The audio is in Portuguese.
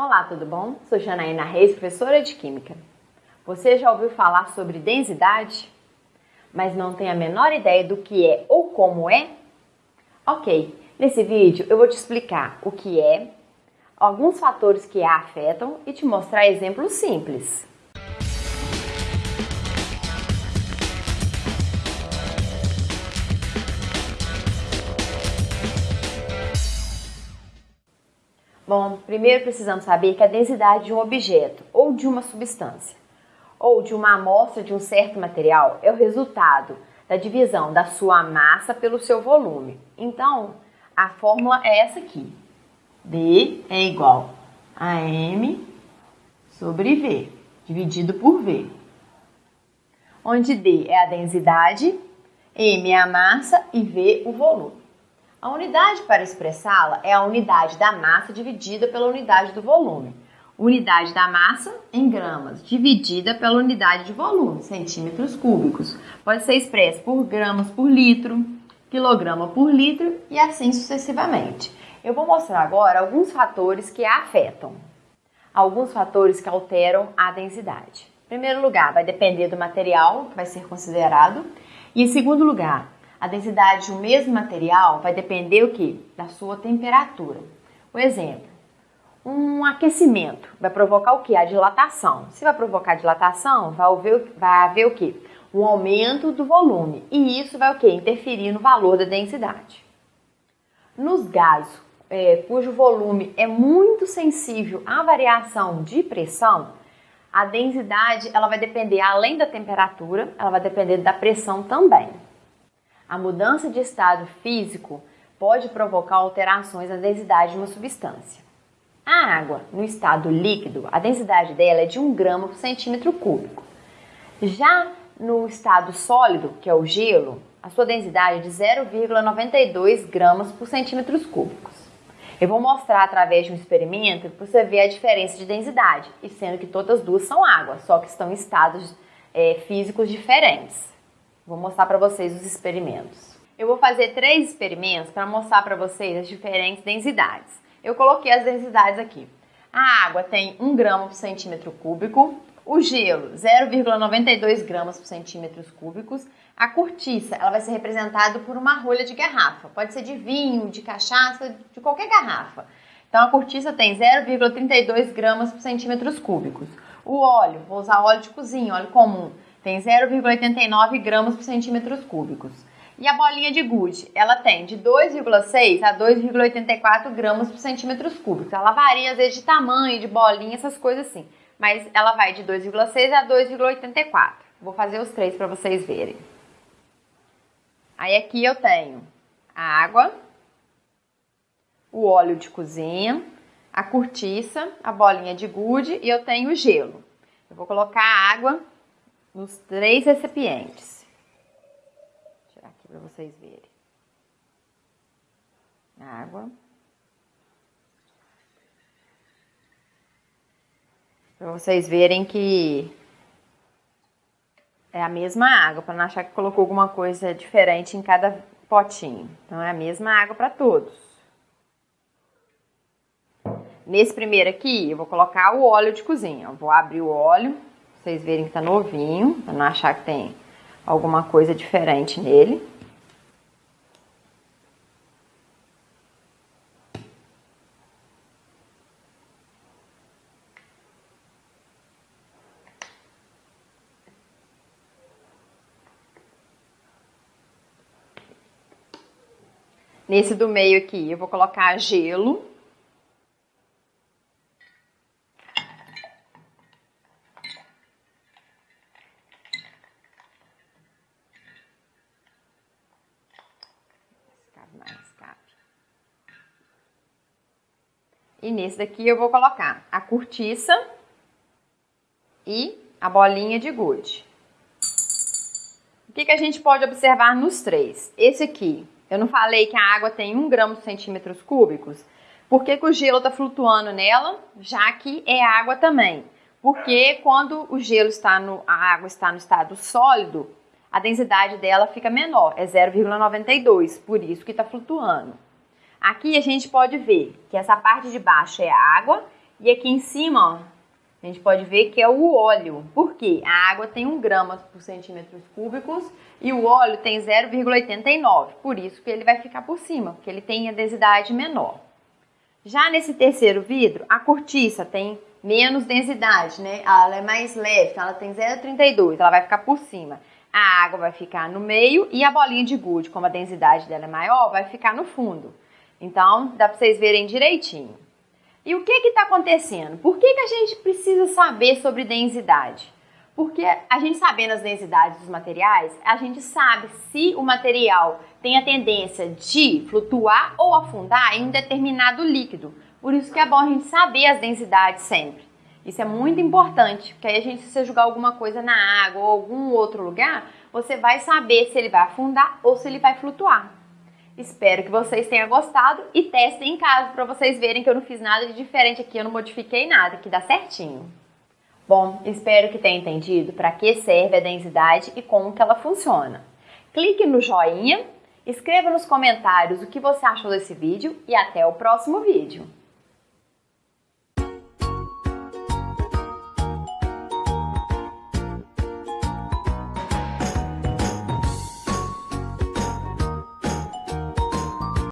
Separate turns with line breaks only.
Olá, tudo bom? Sou Janaína Reis, professora de Química. Você já ouviu falar sobre densidade? Mas não tem a menor ideia do que é ou como é? Ok, nesse vídeo eu vou te explicar o que é, alguns fatores que a afetam e te mostrar exemplos simples. Bom, primeiro precisamos saber que a densidade de um objeto ou de uma substância ou de uma amostra de um certo material é o resultado da divisão da sua massa pelo seu volume. Então, a fórmula é essa aqui. D é igual a M sobre V, dividido por V. Onde D é a densidade, M é a massa e V o volume. A unidade para expressá-la é a unidade da massa dividida pela unidade do volume. Unidade da massa em gramas dividida pela unidade de volume, centímetros cúbicos. Pode ser expresso por gramas por litro, quilograma por litro e assim sucessivamente. Eu vou mostrar agora alguns fatores que a afetam. Alguns fatores que alteram a densidade. Em primeiro lugar, vai depender do material que vai ser considerado. E em segundo lugar, a densidade de um mesmo material vai depender o que? Da sua temperatura. O exemplo, um aquecimento vai provocar o que? A dilatação. Se vai provocar dilatação, vai haver, vai haver o que? Um aumento do volume. E isso vai o que? Interferir no valor da densidade. Nos gases, é, cujo volume é muito sensível à variação de pressão, a densidade ela vai depender, além da temperatura, ela vai depender da pressão também. A mudança de estado físico pode provocar alterações na densidade de uma substância. A água, no estado líquido, a densidade dela é de 1 grama por centímetro cúbico. Já no estado sólido, que é o gelo, a sua densidade é de 0,92 gramas por centímetros cúbicos. Eu vou mostrar através de um experimento para você ver a diferença de densidade, e sendo que todas duas são água, só que estão em estados é, físicos diferentes. Vou mostrar para vocês os experimentos. Eu vou fazer três experimentos para mostrar para vocês as diferentes densidades. Eu coloquei as densidades aqui. A água tem 1 grama por centímetro cúbico, o gelo 0,92 gramas por centímetros cúbicos, a cortiça ela vai ser representada por uma rolha de garrafa, pode ser de vinho, de cachaça, de qualquer garrafa. Então a cortiça tem 0,32 gramas por centímetros cúbicos. O óleo, vou usar óleo de cozinha, óleo comum, tem 0,89 gramas por centímetros cúbicos. E a bolinha de gude, ela tem de 2,6 a 2,84 gramas por centímetros cúbicos. Ela varia às vezes de tamanho, de bolinha, essas coisas assim. Mas ela vai de 2,6 a 2,84. Vou fazer os três para vocês verem. Aí aqui eu tenho a água, o óleo de cozinha, a cortiça, a bolinha de gude e eu tenho o gelo. Eu vou colocar a água nos três recipientes. Vou tirar aqui para vocês verem. Água. Para vocês verem que é a mesma água, para não achar que colocou alguma coisa diferente em cada potinho. Então, é a mesma água para todos. Nesse primeiro aqui, eu vou colocar o óleo de cozinha. Eu vou abrir o óleo vocês verem que tá novinho, pra não achar que tem alguma coisa diferente nele. Nesse do meio aqui, eu vou colocar gelo. E nesse daqui eu vou colocar a cortiça e a bolinha de gude. O que, que a gente pode observar nos três? Esse aqui, eu não falei que a água tem 1 grama por centímetros cúbicos? Por que, que o gelo está flutuando nela, já que é água também? Porque quando o gelo está no, a água está no estado sólido, a densidade dela fica menor, é 0,92, por isso que está flutuando. Aqui a gente pode ver que essa parte de baixo é água E aqui em cima, ó, a gente pode ver que é o óleo. Por quê? A água tem 1 grama por centímetros cúbicos e o óleo tem 0,89. Por isso que ele vai ficar por cima, porque ele tem a densidade menor. Já nesse terceiro vidro, a cortiça tem menos densidade, né? Ela é mais leve, então ela tem 0,32, ela vai ficar por cima. A água vai ficar no meio e a bolinha de gude, como a densidade dela é maior, vai ficar no fundo. Então, dá para vocês verem direitinho. E o que está acontecendo? Por que, que a gente precisa saber sobre densidade? Porque a gente sabendo as densidades dos materiais, a gente sabe se o material tem a tendência de flutuar ou afundar em um determinado líquido. Por isso que é bom a gente saber as densidades sempre. Isso é muito importante, porque aí a gente, se você jogar alguma coisa na água ou algum outro lugar, você vai saber se ele vai afundar ou se ele vai flutuar. Espero que vocês tenham gostado e testem em casa para vocês verem que eu não fiz nada de diferente aqui, eu não modifiquei nada, que dá certinho. Bom, espero que tenha entendido para que serve a densidade e como que ela funciona. Clique no joinha, escreva nos comentários o que você achou desse vídeo e até o próximo vídeo.